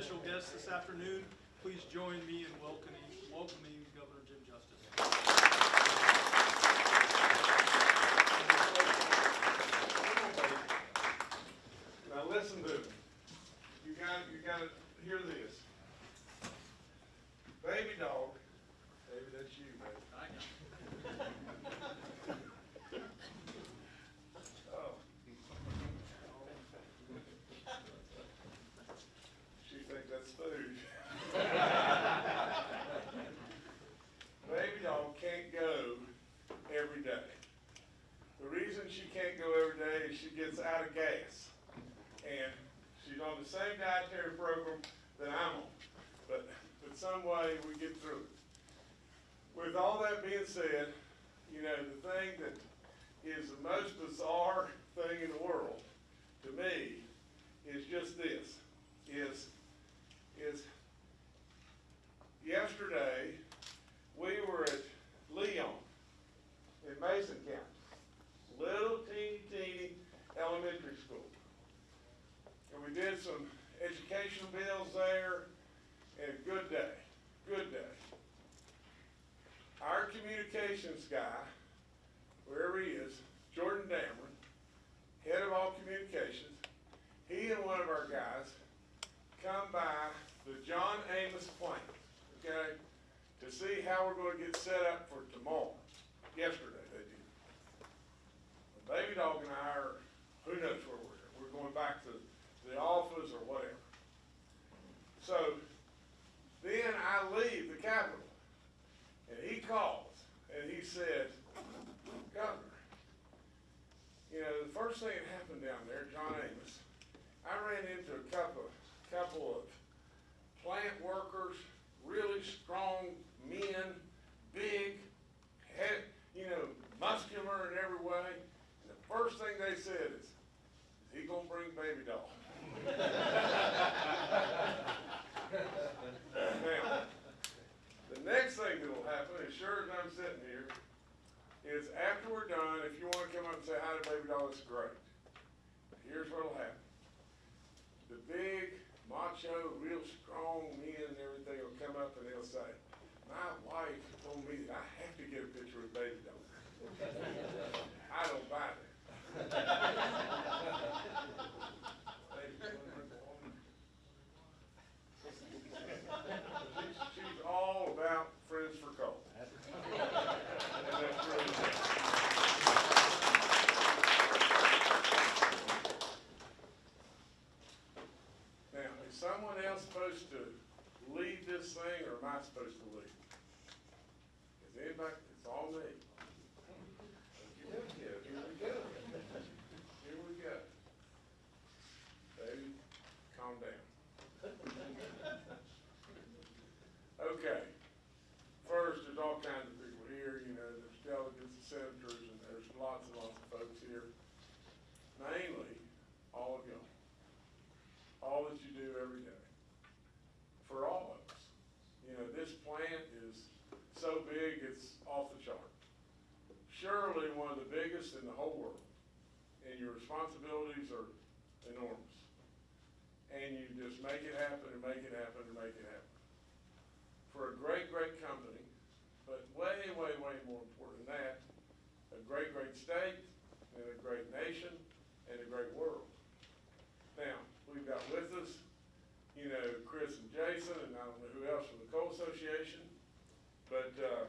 special guest this afternoon. Please join me in welcoming, welcoming Governor Jim Justice. Now listen to me. You got, you gotta hear this. Baby dog, David, that's you, man. Oh. She thinks that's food. Baby dog can't go every day. The she can't go every day is she gets out of gas. And she's on the same dietary program that I'm on. But, but some way we get through it. With all that being said, you know, the thing that is the most bizarre thing in the world to me is just this, is, is yesterday, we were at Leon in Mason County, little teeny teeny elementary school. And we did some educational bills there, and good day, good day. Our communications guy, wherever he is, Jordan Damron, head of all communications, he and one of our guys come by the John Amos plant, okay, to see how we're gonna get set up for tomorrow. Yesterday they did. Baby Dog and I are, who knows where we're, at. we're going back to the office or whatever. So, then I leave the Capitol, and he calls, and he said, Governor, you know, the first thing that happened down there, John Amos, I ran into a couple, couple of plant workers, really strong men, big, head, you know, muscular in every way. And the first thing they said is, is he gonna bring Baby Dog? Now, the next thing that'll happen, as sure as I'm sitting here, is after we're done, if you wanna come up and say hi to Baby Dog, it's great. Here's what'll happen. The big, macho, real strong men and everything will come up and they'll say, my wife told me that I have to get a picture with Baby Dog. I don't buy that. Baby, you wanna bring the woman? She's, she's all about friends for coffee. And that's really it. Now, is someone else supposed to lead this thing, or am I supposed to lead? Is anybody, it's all me. Here we go, here we go. Here we go. Baby, calm down. Okay, first, there's all kinds of people here, you know, there's delegates and senators, and there's lots and lots of folks here. Mainly, all of y'all. All that you do every day. For all of us. You know, this plant is so big, it's off the chart. Surely one of the biggest in the whole world. And your responsibilities are enormous. And you just make it happen and make it happen and make it happen for a great, great company, but way, way, way more important than that, a great, great state, and a great nation, and a great world. Now, we've got with us, you know, Chris and Jason, and I don't know who else from the Coal Association, but, uh,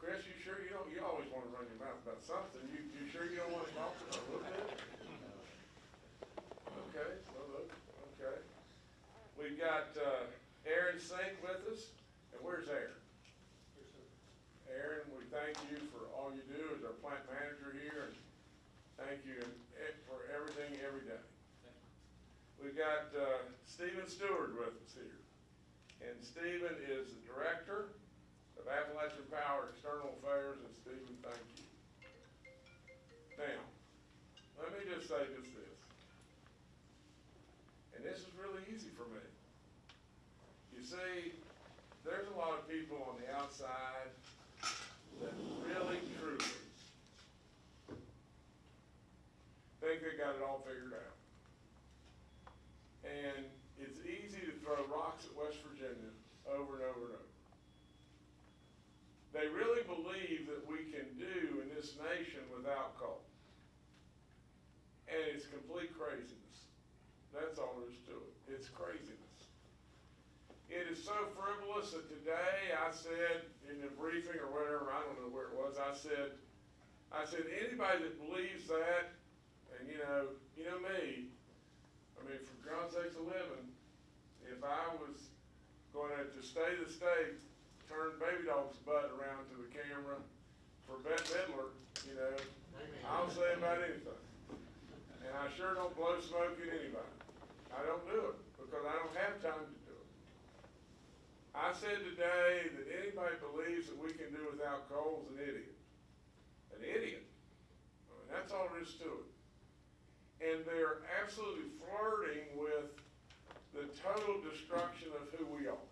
Chris, you sure you don't, you always wanna run your mouth about something, you, you sure you don't wanna talk to us a little bit? Okay, well, look, okay. We've got, uh, Aaron Sink with us, and where's Aaron? Aaron, we thank you for all you do as our plant manager here, and thank you for everything, every day. We've got, uh, Stephen Stewart with us here, and Stephen is the Director of Appalachian Power External Affairs, and Stephen, thank you. Now, let me just say this. see, there's a lot of people on the outside that really, truly think they got it all figured out. And it's easy to throw rocks at West Virginia over and over and over. They really believe that we can do in this nation without coal. And it's complete craziness. That's all there is to it. It's crazy so frivolous that today I said in a briefing or whatever, I don't know where it was, I said, I said, anybody that believes that, and you know, you know me, I mean, for God's sakes a living, if I was going to, to stay the state, turn baby dog's butt around to the camera for Bette Midler, you know, I'll say about anything. And I sure don't blow smoke at anybody. I don't do it because I don't have time to it. I said today that anybody believes that we can do without coal is an idiot. An idiot. I mean, that's all there is to it. And they're absolutely flirting with the total destruction of who we are.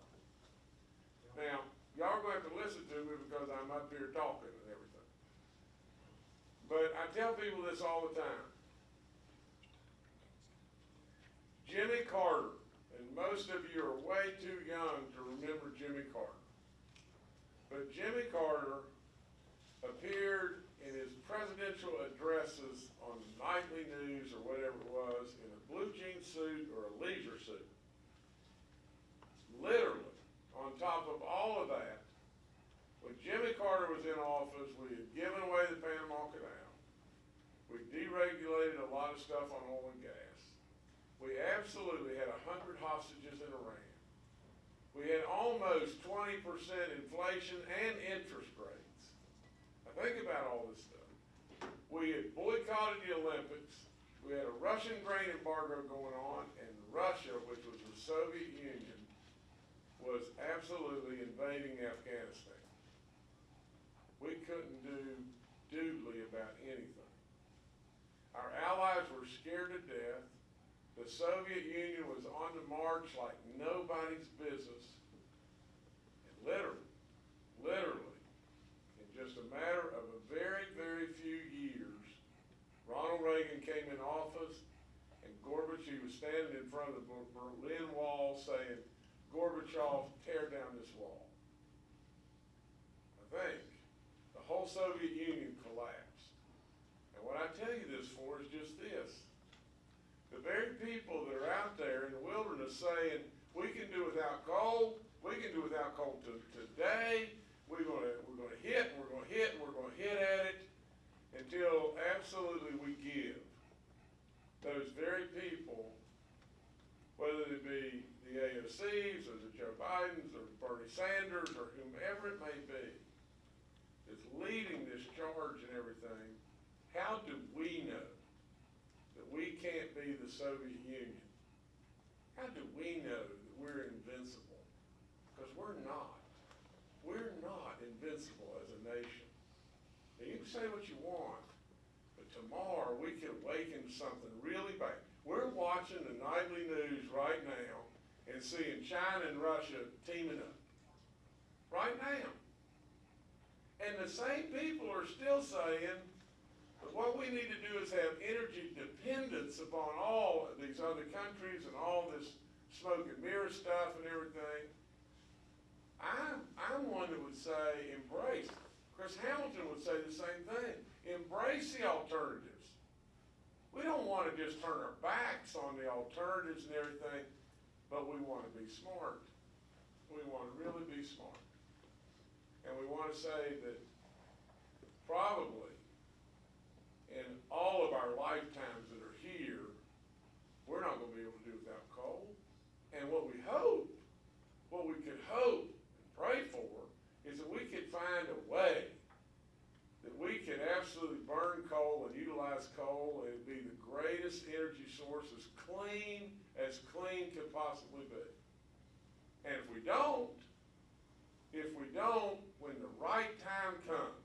Now, y'all are gonna have to listen to me because I'm up here talking and everything. But I tell people this all the time. Jimmy Carter, and most of you are way too young to remember Jimmy Carter. But Jimmy Carter appeared in his presidential addresses on nightly news or whatever it was in a blue jean suit or a leisure suit. Literally, on top of all of that, when Jimmy Carter was in office, we had given away the Panama Canal. We deregulated a lot of stuff on oil and gas. We absolutely had a hundred hostages in Iran. We had almost twenty percent inflation and interest rates. Now think about all this stuff. We had boycotted the Olympics. We had a Russian grain embargo going on, and Russia, which was the Soviet Union, was absolutely invading Afghanistan. We couldn't do doodly about anything. Our allies were scared to death. The Soviet Union was on the march like nobody's business. And literally, literally, in just a matter of a very, very few years, Ronald Reagan came in office and Gorbachev was standing in front of the Berlin Wall saying, Gorbachev, tear down this wall. I think the whole Soviet Union collapsed. And what I tell you this for is just this. Very people that are out there in the wilderness saying, we can do without coal, we can do without coal to, today, we're gonna, we're gonna hit, we're gonna hit, and we're gonna hit at it until absolutely we give. Those very people, whether it be the AOCs, or the Joe Bidens, or Bernie Sanders, or whomever it may be, is leading this charge and everything, how do we know can't be the Soviet Union? How do we know that we're invincible? Because we're not. We're not invincible as a nation. Now, you can say what you want, but tomorrow we could awaken something really bad. We're watching the nightly news right now and seeing China and Russia teaming up. Right now. And the same people are still saying that what we need to do is have energy dependence upon all these other countries and all this smoke and mirror stuff and everything. I'm, I'm one that would say embrace. Chris Hamilton would say the same thing. Embrace the alternatives. We don't want to just turn our backs on the alternatives and everything, but we want to be smart. We want to really be smart. And we want to say that probably all of our lifetimes that are here, we're not going to be able to do without coal. And what we hope, what we could hope and pray for, is that we could find a way that we could absolutely burn coal and utilize coal and be the greatest energy source as clean as clean could possibly be. And if we don't, if we don't, when the right time comes,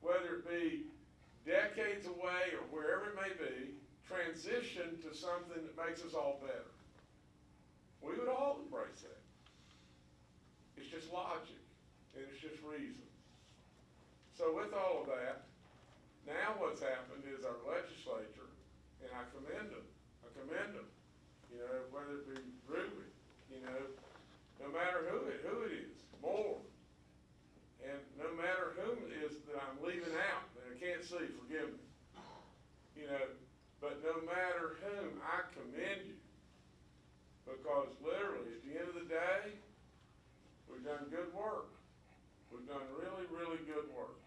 whether it be decades away or wherever it may be, transition to something that makes us all better. We would all embrace that. It's just logic, and it's just reason. So with all of that, now what's happened is our legislature, and I commend them, I commend them, you know, whether it be Ruby, you know, no matter who it, who it is, more, and no matter whom it is that I'm leaving out, See, see me, You know, but no matter whom, I commend you. Because literally, at the end of the day, we've done good work. We've done really, really good work.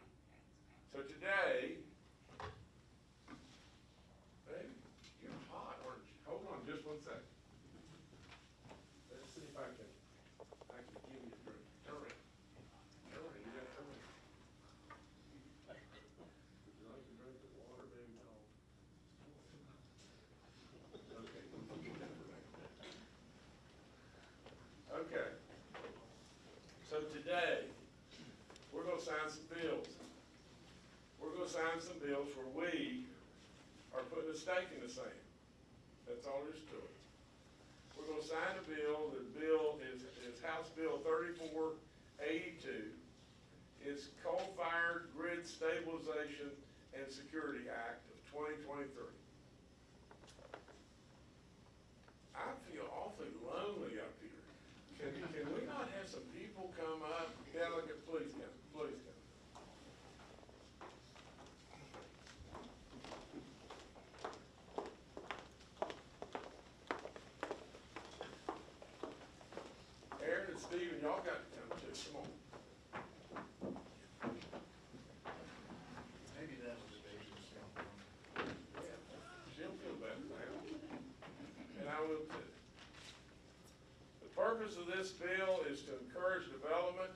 So today, the stake in the same. That's all there is to it. We're going to sign a bill. The bill is, is House Bill 3482. It's Coal Fired Grid Stabilization and Security Act of 2023. Got. Maybe that's the basis of She'll feel better now. And I will too. The purpose of this bill is to encourage development,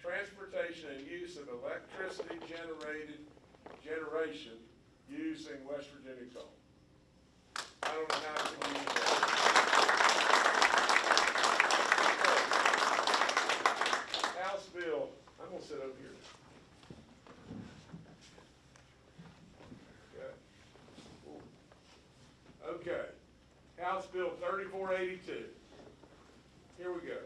transportation, and use of electricity generated, generation using West Virginia coal. I don't know how to use that. House Bill, I'm gonna sit over here. Okay. Okay, House Bill thirty-four eighty-two. Here we go.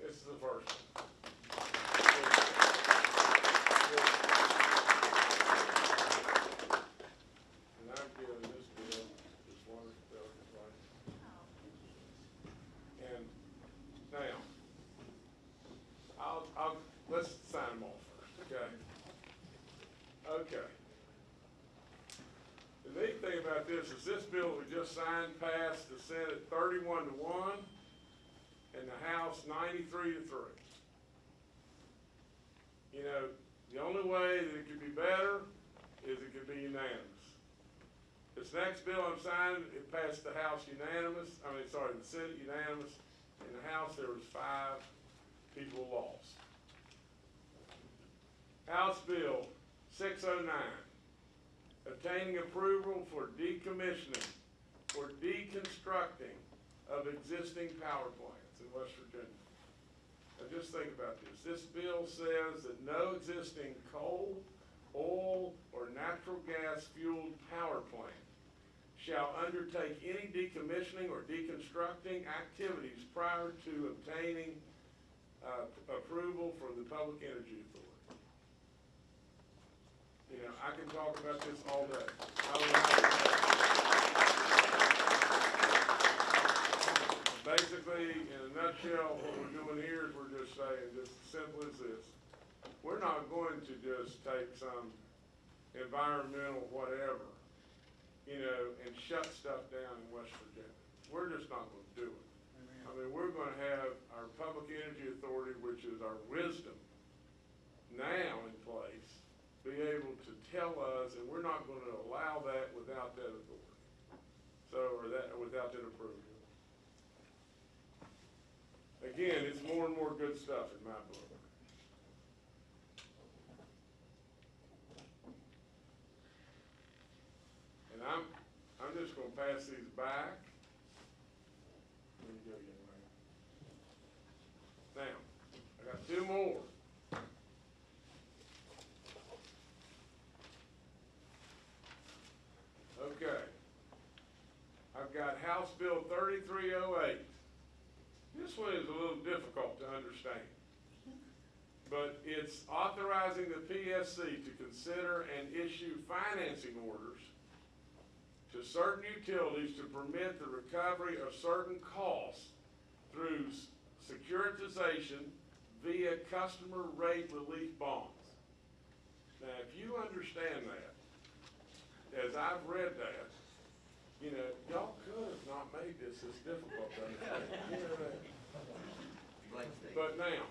This is the first one. And I'm giving this bill, this water bill, this one. And now, I'll, I'll, let's sign them all first, okay? Okay. The neat thing about this is this bill we just signed passed the Senate thirty-one to one and the House ninety-three to three. You know, the only way that it could be better is it could be unanimous. This next bill I'm signing, it passed the House unanimous, I mean, sorry, the Senate unanimous. In the House, there was five people lost. House Bill six oh nine, obtaining approval for decommissioning, for deconstructing of existing power plants in West Virginia. Now, just think about this. This bill says that no existing coal, oil, or natural gas fueled power plant shall undertake any decommissioning or deconstructing activities prior to obtaining, uh, approval from the Public Energy Authority. You know, I can talk about this all day. Basically, in a nutshell, what we're doing here is we're just saying, just as simple as this. We're not going to just take some environmental whatever, you know, and shut stuff down in West Virginia. We're just not gonna do it. I mean, we're gonna have our Public Energy Authority, which is our wisdom, now in be able to tell us, and we're not gonna allow that without that authority. So, or that, without that approval. Again, it's more and more good stuff in my book. And I'm, I'm just gonna pass these back. There you go, young man. Now, I got two more. Okay. I've got House Bill thirty-three oh eight. This one is a little difficult to understand. But it's authorizing the PSC to consider and issue financing orders to certain utilities to permit the recovery of certain costs through securitization via customer rate relief bonds. Now, if you understand that, as I've read that, you know, y'all could have not made this as difficult to understand. You know that? But now,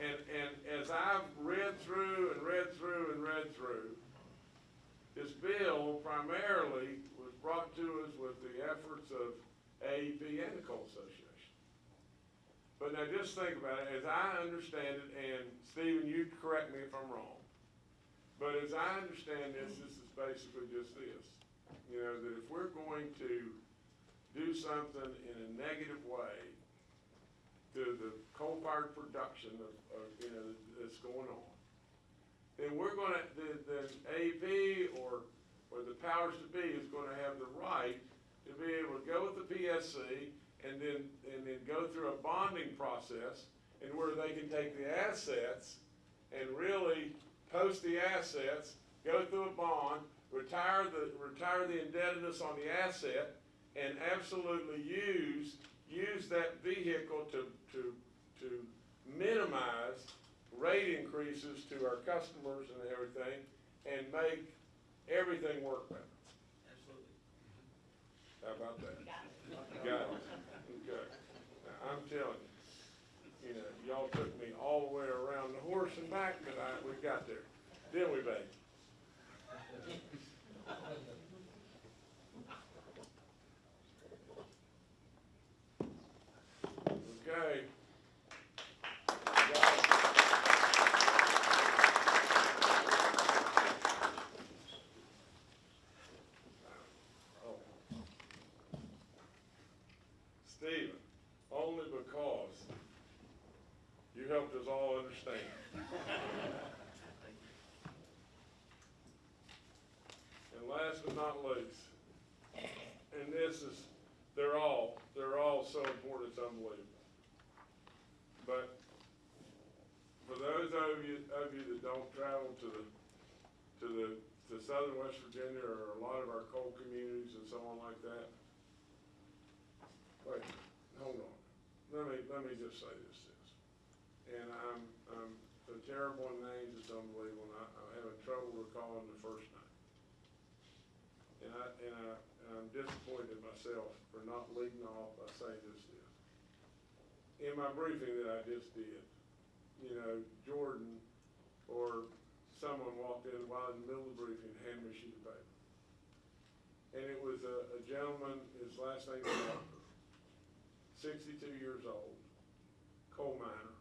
and, and as I've read through and read through and read through, this bill primarily was brought to us with the efforts of AEP and the Coal Association. But now just think about it, as I understand it, and Stephen, you correct me if I'm wrong, But as I understand this, this is basically just this, you know, that if we're going to do something in a negative way to the coal-fired production of, of, you know, that's going on, then we're gonna, then, then AP or, or the powers to be is gonna have the right to be able to go with the PSC and then, and then go through a bonding process and where they can take the assets and really post the assets, go through a bond, retire the, retire the indebtedness on the asset, and absolutely use, use that vehicle to, to, to minimize rate increases to our customers and everything, and make everything work better. Absolutely. How about that? Got it. Okay. Now, I'm telling you, you know, y'all took me all the way around the horse and back, but I, we got there. Didn't we, babe? Okay. Stephen, only because you helped us all understand. And last but not least, and this is, they're all, they're all so important, it's unbelievable. But for those of you, of you that don't travel to the, to the, to southern West Virginia or a lot of our coal communities and so on like that, Wait, hold on. Let just say this, this. And I'm, I'm terrible in names, it's unbelievable, and I, I'm having trouble recalling the first name. And I, and I, and I'm disappointed in myself for not leading off by saying this, this. In my briefing that I just did, you know, Jordan or someone walked in while in the middle of the briefing, and handed me a sheet of paper. And it was a, a gentleman, his last name was Walker sixty-two years old, coal miner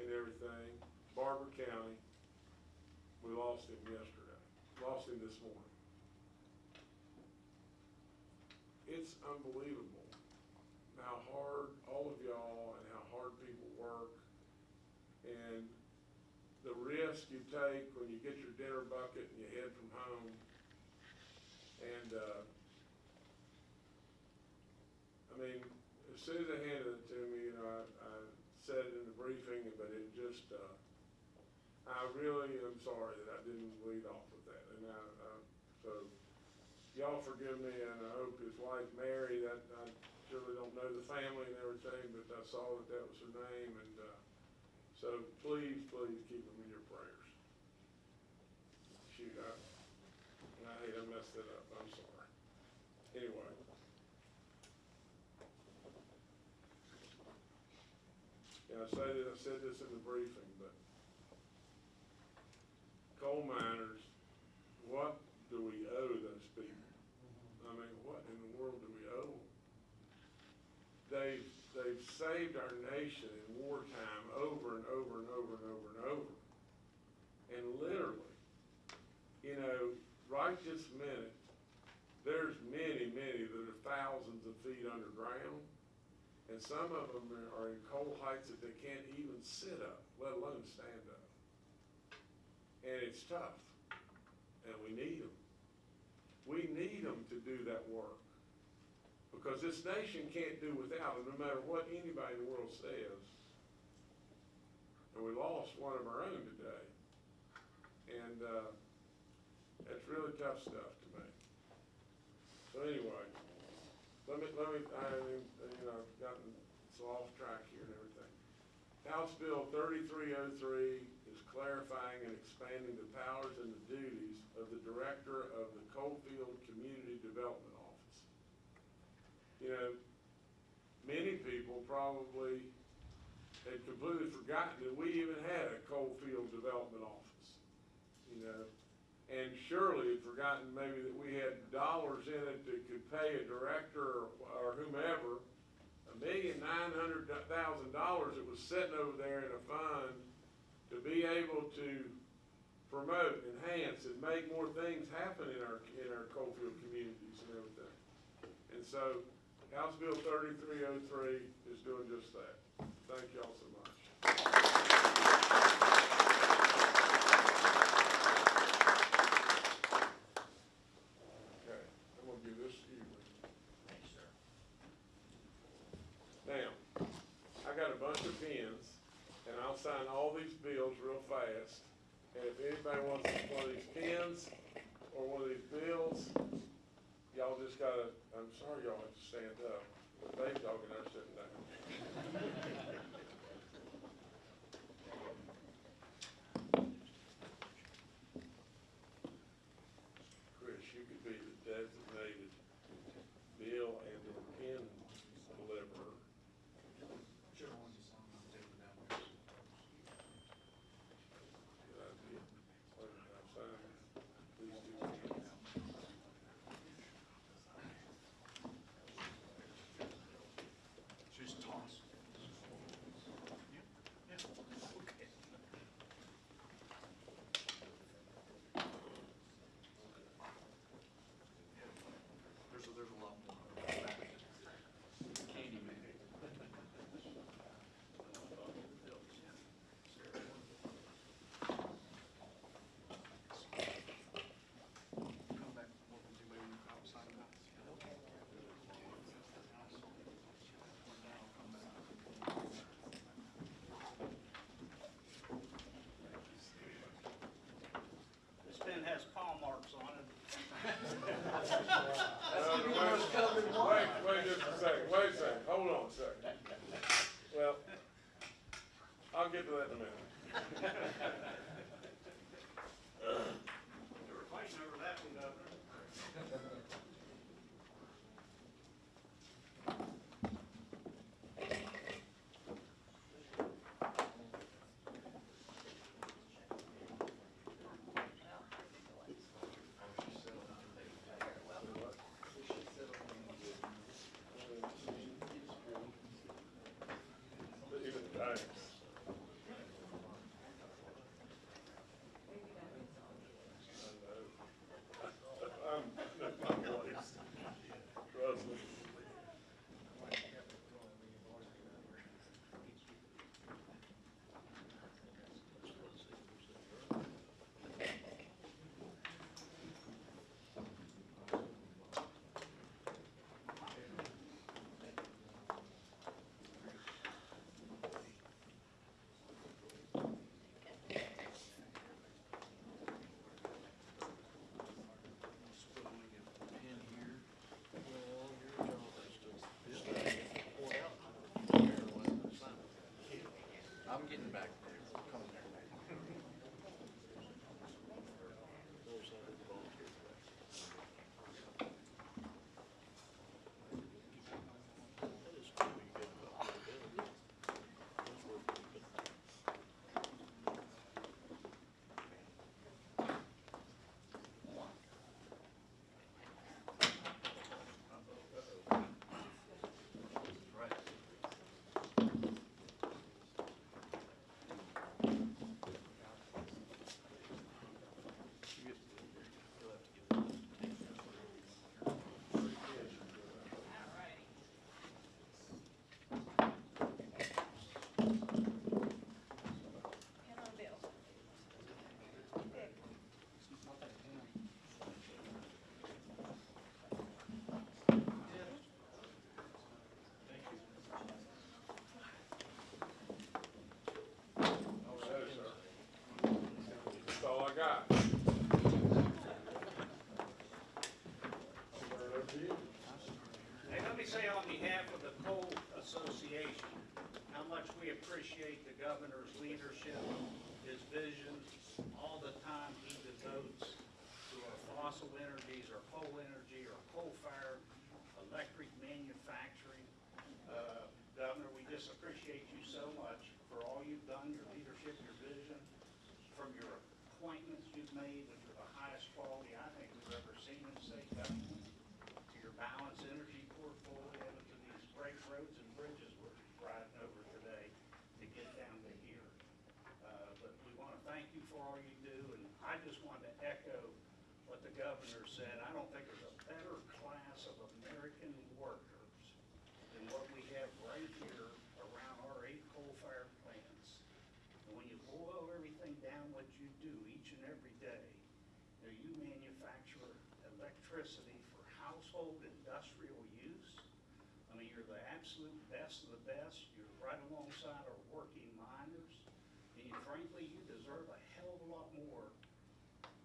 and everything, Barbour County. We lost him yesterday, lost him this morning. It's unbelievable how hard all of y'all and how hard people work and the risk you take when you get your dinner bucket and you head from home. And, uh, I mean, as soon as they handed it to me, you know, I, I said it in the briefing, but it just, uh, I really am sorry that I didn't lead off with that, and I, uh, so, y'all forgive me, and I hope his wife Mary, that, I surely don't know the family and everything, but I saw that that was her name, and, uh, so please, please keep them in your prayers. Shoot, I, I hate I messed it up, I'm sorry. Anyway. Yeah, I say I said this in the briefing, but coal miners, what do we owe those people? I mean, what in the world do we owe? them? They've, they've saved our nation in wartime over and over and over and over and over. And literally, you know, right this minute, there's many, many that are thousands of feet underground. And some of them are- in coal heights that they can't even sit up, let alone stand up. And it's tough, and we need them. We need them to do that work. Because this nation can't do without them, no matter what anybody in the world says. And we lost one of our own today. And, uh, that's really tough stuff to me. So anyway, let me, let me, I you know, I've gotten so off track here and everything. House Bill thirty-three oh three is clarifying and expanding the powers and the duties of the Director of the Coalfield Community Development Office. You know, many people probably had completely forgotten that we even had a Coalfield Development Office, you know? and surely had forgotten maybe that we had dollars in it that could pay a director or, or whomever a million nine hundred thousand dollars that was sitting over there in a fund to be able to promote, enhance, and make more things happen in our in our coalfield communities and everything. And so, House Bill 3303 is doing just that. Thank y'all so Nice. getting back behalf of the coal association, how much we appreciate the governor's leadership, his vision, all the time he devotes to our fossil energies, our coal energies, electricity for household industrial use. I mean, you're the absolute best of the best. You're right alongside our working miners. And you frankly, you deserve a hell of a lot more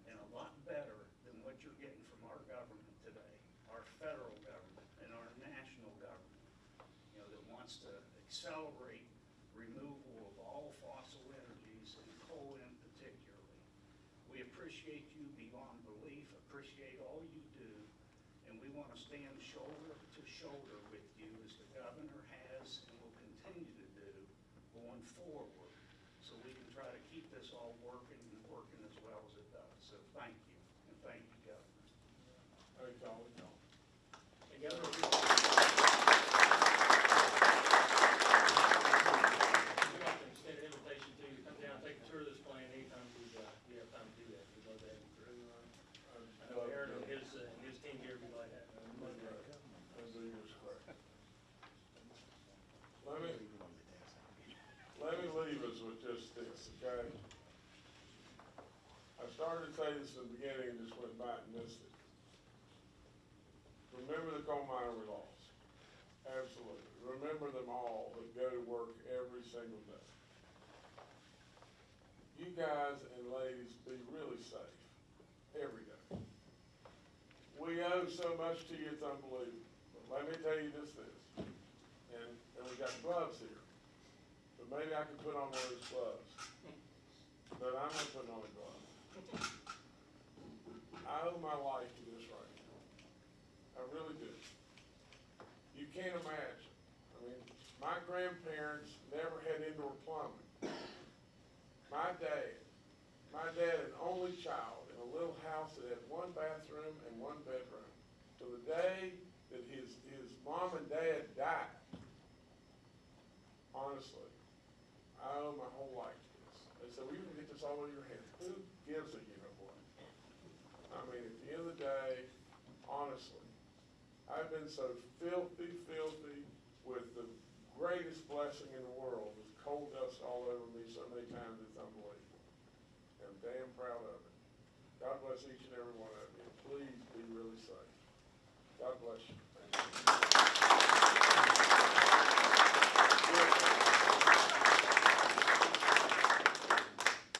and a lot better than what you're getting from our government today, our federal government and our national government, you know, that wants to accelerate removal of all fossil energies and coal in particularly. We appreciate you beyond belief, appreciate all you do, and we want to stand shoulder to shoulder with you as the governor has and will continue to do going forward, so we can try to keep this all working and working as well as it does. So thank you, and thank you, Governor. Hey, Colin, And Governor, we'd like to extend an invitation to you to come down, take a tour of this plant anytime we, uh, we have time to do that. We'd love to have you through. I know Aaron and his, uh, and his team here would like that. That's a good square. Let me, let me leave us with just this, okay? Say this in the beginning and just went back and missed it. Remember the coal miner we lost. Absolutely. Remember them all that go to work every single day. You guys and ladies be really safe every day. We owe so much to you, it's unbelievable. But let me tell you just this, and, and we got gloves here, but maybe I can put on one of those gloves. But I'm not putting on a glove. I owe my life to this right now. I really do. You can't imagine. I mean, my grandparents never had indoor plumbing. My dad, my dad, an only child in a little house that had one bathroom and one bedroom. To the day that his, his mom and dad died, honestly, I owe my whole life to this. They said, we can get this all in your hands. Who gives a day, honestly. I've been so filthy, filthy with the greatest blessing in the world with coal dust all over me so many times it's unbelievable. I'm damn proud of it. God bless each and every one of you. Please be really safe. God bless you.